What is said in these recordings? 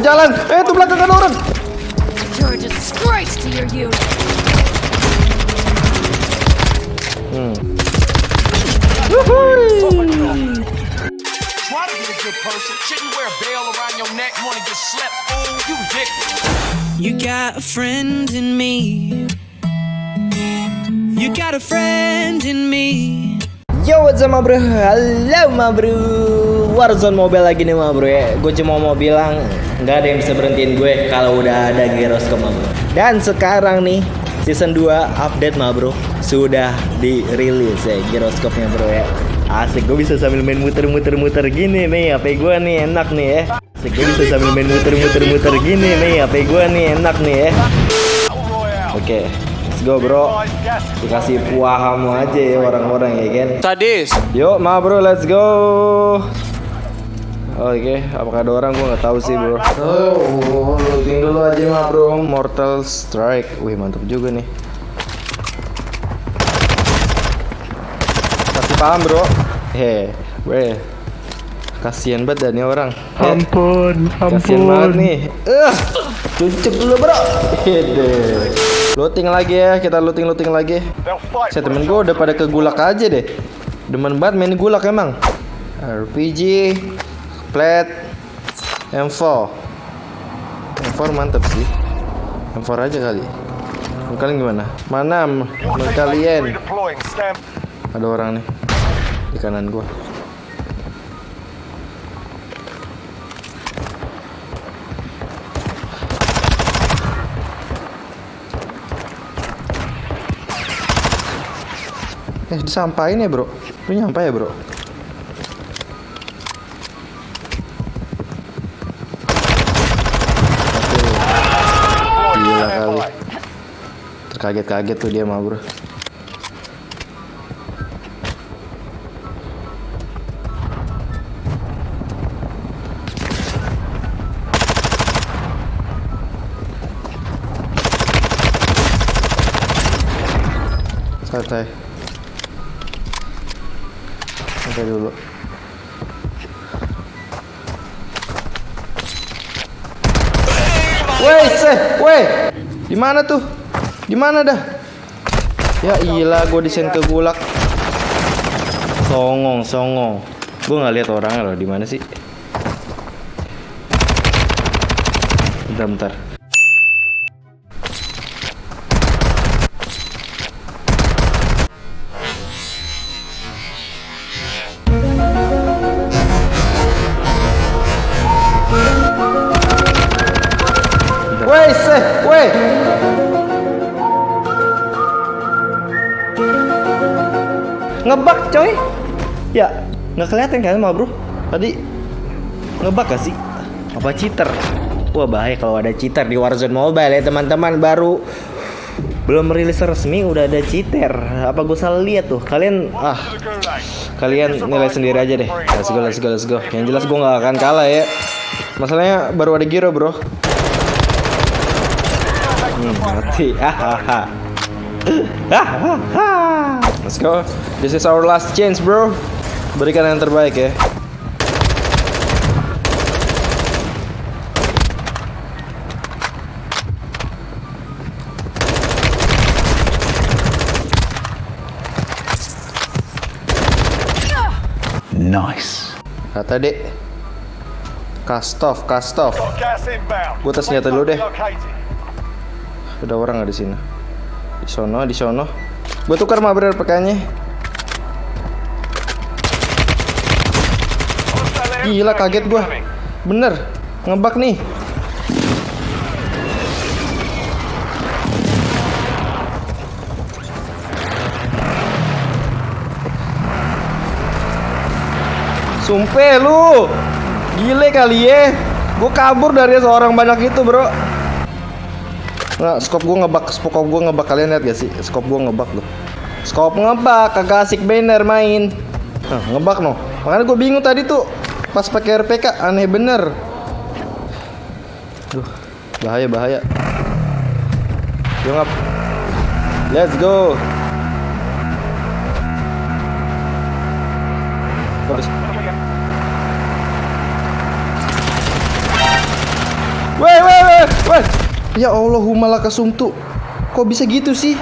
Jalan. Eh, tuh belakang ada orang. Neck. You got a friend in me. You got a friend in me. Yo, what's up, bro? Halo, bro. Warzone Mobile lagi nih, bro ya. Gue cuma mau bilang, nggak ada yang bisa berhentiin gue kalau udah ada Gyroscope, ma bro. Dan sekarang nih, season 2 update, ma bro. Sudah dirilis ya Gyroscope-nya, bro ya. Asik, gue bisa sambil main muter-muter-muter gini nih. HP gue nih enak nih ya. Asik, gue bisa sambil main muter-muter-muter gini nih. HP gue nih enak nih ya. Oke, let's go, bro. Dikasih paham aja ya orang-orang ya kan. Sadis. Yuk, ma bro, let's go. Oke, apakah ada orang? Gua nggak tahu sih, bro. Oh, looting dulu aja, ma bro. Mortal Strike. Wih, mantap juga nih. Kasih paham, bro. He, weh. Kasian banget dah nih orang. Ampun, ampun. Kasian banget nih. Eh, cucuk dulu, bro. Hede. Looting lagi ya, kita looting-looting lagi. Saya temen gue udah pada ke gulak aja deh. Demen banget main gulak emang. RPG, plat, M4. M4 mantep sih. M4 aja kali. Kalian gimana? Mana kalian? Ada orang nih di kanan gua. Eh, disampain ya, Bro. Lu nyampe ya, Bro? Oke. Gila kali. Terkaget-kaget tuh dia mah, Bro. Santai. Santai dulu. Woi, seh, woi. Di mana tuh? Di mana dah? Ya iyalah, gue desain ke gulak. Songong, songong. Gue nggak lihat orangnya loh. Di mana sih? Bentar, bentar. Ngebak, coy. Ya, nggak kelihatan kan, ma bro? Tadi ngebak gak sih? Apa cheater? Wah bahaya kalau ada cheater di Warzone Mobile ya teman-teman baru belum rilis resmi udah ada cheater. Apa gue salah lihat tuh? Kalian ah kalian nilai sendiri aja deh. Let's go, let's go, let's go. Yang jelas gue nggak akan kalah ya. Masalahnya baru ada Giro bro. Hmm, mati. Hahaha. Hahaha. Let's go. This is our last chance, bro. Berikan yang terbaik ya. Nice. Kata dek. Kastov, Kastov. Gua tes senjata dulu deh. Ada orang nggak di sini? Di sono, di sono. Gue tukar mah bener pakaiannya. Gila kaget gua. Bener, ngebak nih. Sumpah lu. Gile kali ya. Gue kabur dari seorang banyak itu, Bro. Nggak, skop gue ngebak, skop gue ngebak kalian lihat gak sih? Skop gue ngebak tuh. Skop ngebak, kagak asik banner main. Nah, ngebak no. Makanya gue bingung tadi tuh pas pakai RPK aneh bener. Duh, bahaya bahaya. Yo ngap. Let's go. Ya Allah, humala kasumtu. Kok bisa gitu sih?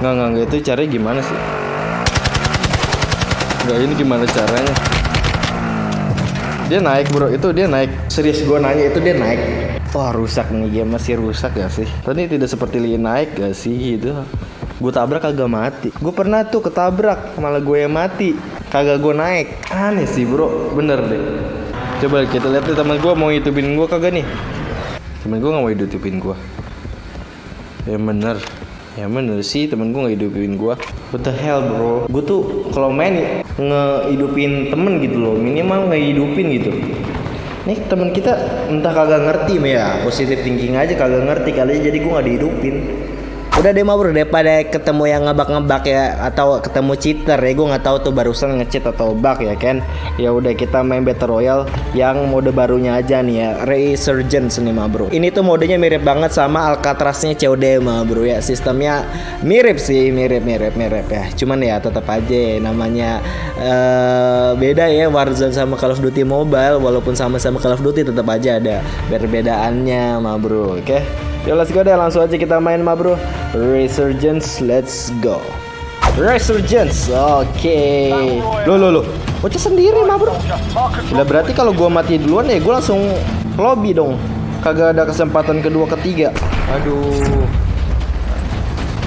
Nggak, nggak, nggak. Itu caranya gimana sih? Nggak, ini gimana caranya? Dia naik bro, itu dia naik Serius gue nanya, itu dia naik Wah rusak nih, game masih rusak gak sih? Tadi tidak seperti Lee naik gak sih gitu Gue tabrak kagak mati Gue pernah tuh ketabrak, malah gue yang mati Kagak gue naik Aneh sih bro, bener deh Coba kita lihat nih teman gue mau hitupin gue kagak nih? Temen gue gak mau hidupin gue Ya bener. Ya bener sih temen gue gak hidupin gue What the hell bro? Gue tuh kalau main ngehidupin temen gitu loh. Minimal ngehidupin gitu. Nih temen kita entah kagak ngerti ya Positif thinking aja kagak ngerti kali jadi gue gak dihidupin Udah deh bro daripada ketemu yang ngebak-ngebak ya atau ketemu cheater ya gue nggak tahu tuh barusan ngecheat atau bug ya kan. Ya udah kita main Battle Royale yang mode barunya aja nih ya Resurgence nih mah bro. Ini tuh modenya mirip banget sama Alcatraznya COD mah bro ya. Sistemnya mirip sih mirip mirip mirip ya. Cuman ya tetap aja namanya uh, beda ya Warzone sama Call of Duty Mobile walaupun sama-sama Call of Duty tetap aja ada perbedaannya mah bro. Oke. Okay? Yo let's go deh langsung aja kita main mah bro. Resurgence let's go. Resurgence oke. Okay. Loh loh loh. Bocah sendiri mah bro. Udah berarti kalau gua mati duluan ya gua langsung lobby dong. Kagak ada kesempatan kedua ketiga. Aduh.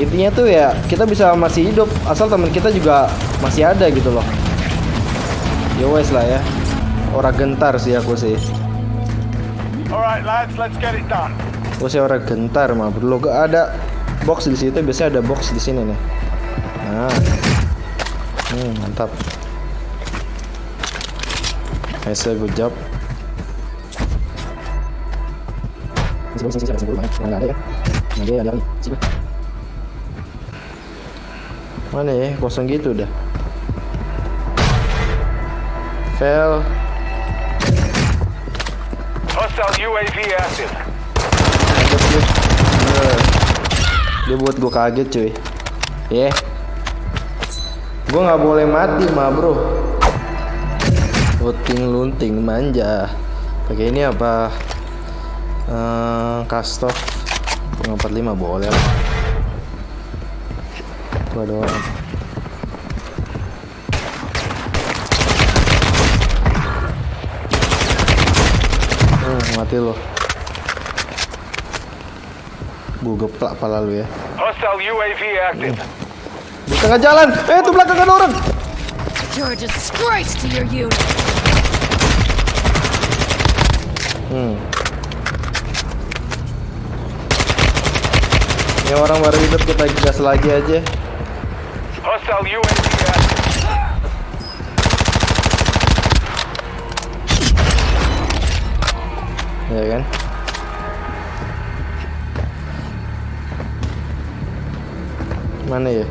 Intinya tuh ya kita bisa masih hidup Asal teman kita juga masih ada gitu loh. Ya wes lah ya. Orang gentar sih aku sih. Alright lads, let's get it done. Sih orang gentar mah. Gak ada box di situ biasanya ada box di sini nih. Nah, hmm, mantap. Nice good job. Mana ya? Kosong gitu udah. Fail. Hostile UAV active. Kaget dia. Eh, Dia buat gue kaget cuy. Ya. Yeah. Gue nggak boleh mati mah bro. Lunting lunting manja. Pakai ini apa? Uh, Kastov. 45 boleh lah. Tuh ada orang. Hmm, mati loh. Gue geplak pala lu ya. Hostile UAV active. Di tengah jalan. Eh, itu belakang ada orang. You're a disgrace to your unit. Hmm. Ini orang baru hidup kita gas lagi aja. Hostile UAV active. Ya kan? Mana ya?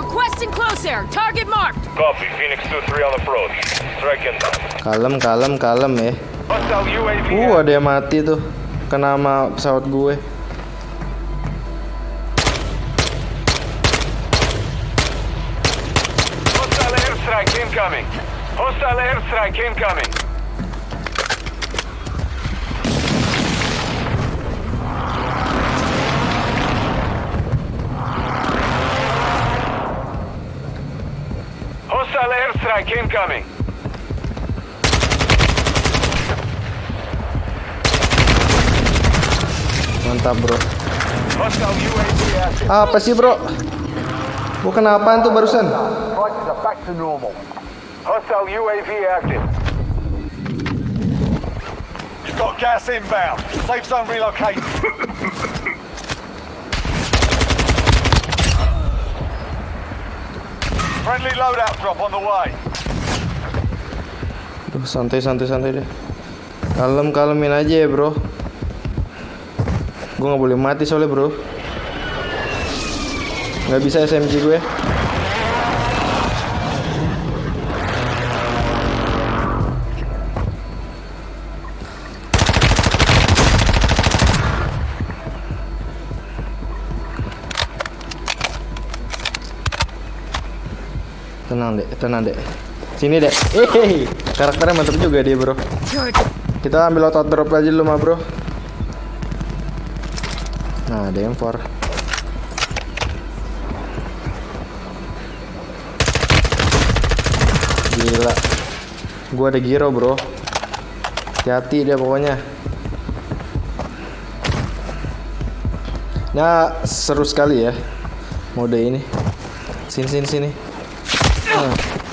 Requesting close air. Target marked. Copy. Phoenix 2-3 on approach. Strike inbound. Kalem, kalem, kalem ya. Uh, ada yang mati tuh. Kena sama pesawat gue. Hostile airstrike incoming. Hostile airstrike incoming. Airstrike incoming. Mantap, Bro. Apa sih, Bro? Bukan apaan tuh barusan? Prices are back to normal. Hostile UAV active. You've got gas inbound. Safe zone relocated. Friendly loadout drop on the way. Santai, santai, santai deh. Kalem, kalemin aja ya, Bro. Gue nggak boleh mati soalnya, Bro. Nggak bisa SMG gue. Tenang dek, tenang dek. Sini dek. Hehehe. Karakternya mantap juga dia bro. Kita ambil auto drop aja dulu mah bro. Nah, ada M4. Gila. Gua ada giro, bro. Hati-hati dia pokoknya. Nah, seru sekali ya mode ini. Sini sini sini. Nah.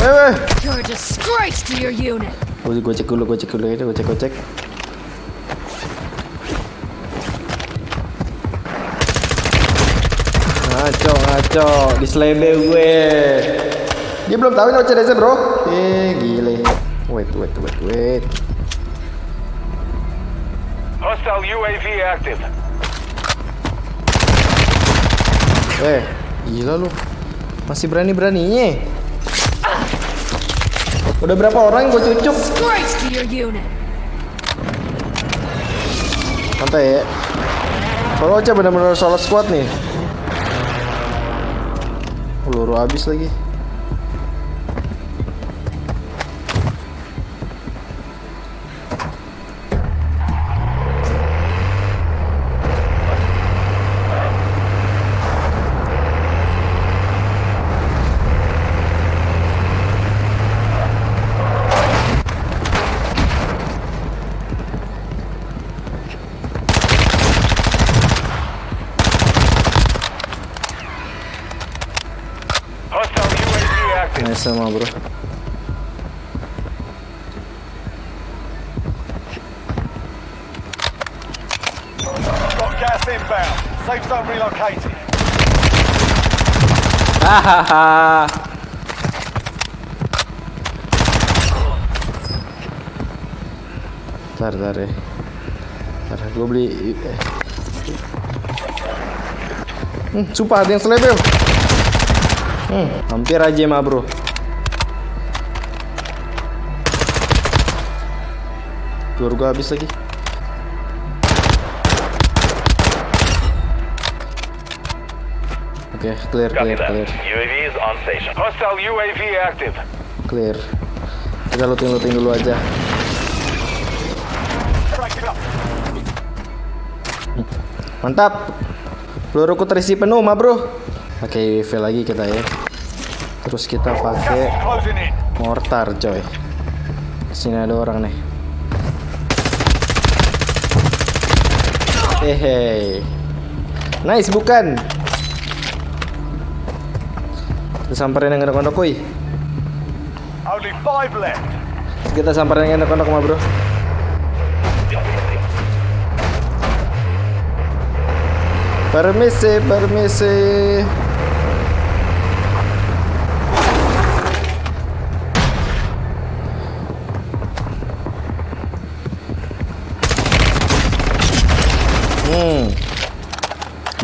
Eh, eh. You're a disgrace to your unit. Gue cek dulu, gue cek dulu ini, gue cek, gue cek. Ngaco, ngaco, di gue. Dia belum tahu ini OCDC bro. Eh, gile. Wait, wait, wait, wait. Hostile UAV active. Eh, gila lu. Masih berani-beraninya. Udah berapa orang yang gue cucuk? Santai ya. Kalau Ocha benar-benar solo squad nih. Peluru habis lagi. Hai sama bro Hahaha. Tar tar ya. Tar gue beli. Eh. Hmm, sumpah ada yang selebel. Hmm, hampir aja mah bro. Peluru gue habis lagi. Oke, clear, clear, clear. UAV is on station. Hostile UAV active. Clear. Kita looting-looting dulu aja. Mantap. Peluruku terisi penuh, mah bro. Pakai UAV lagi kita ya. Terus kita pakai mortar, coy. Sini ada orang nih. Hehe. Nice bukan? Kita samperin yang kondok kuy. Five left. Kita samperin yang kondok mah bro. Permisi, permisi. Hmm.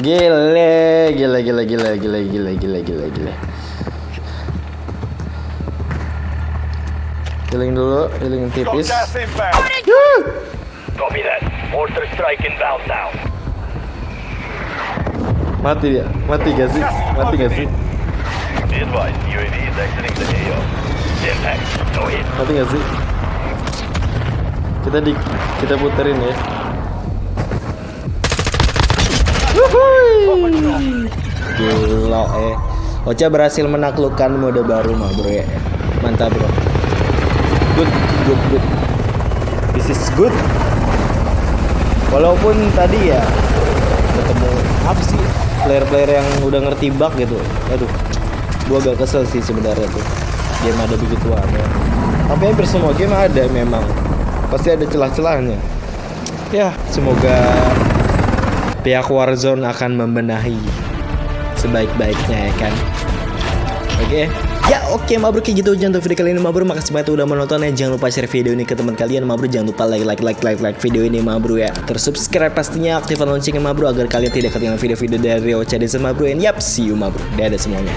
Gile, gila, gila, gila, gila, gila, gila, gila, gila. Healing dulu, healing tipis. Copy that. Mortar strike inbound now. Mati dia, mati gak sih? Mati gak sih? Mati gak sih? Kita di kita puterin ya. Gila eh. Ocha berhasil menaklukkan mode baru mah bro ya. Mantap bro. Good, good, good. This is good. Walaupun tadi ya ketemu apa sih player-player yang udah ngerti bug gitu. Aduh, gua agak kesel sih sebenarnya tuh. Game ada begituan ya. Tapi hampir semua game ada memang. Pasti ada celah-celahnya. Ya, semoga pihak Warzone akan membenahi sebaik-baiknya ya kan. Oke. Ya oke Mabro kayak gitu. Aja untuk video kali ini Mabro Makasih banget udah menonton ya. Jangan lupa share video ini ke teman kalian Mabro Jangan lupa like like like like like video ini Mabro ya. Terus subscribe pastinya aktifkan loncengnya Mabro Agar kalian tidak ketinggalan video-video dari Ocha Desa Mabro And yap see you Mabro Dadah semuanya.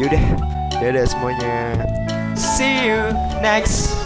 Yaudah. Dadah semuanya. See you next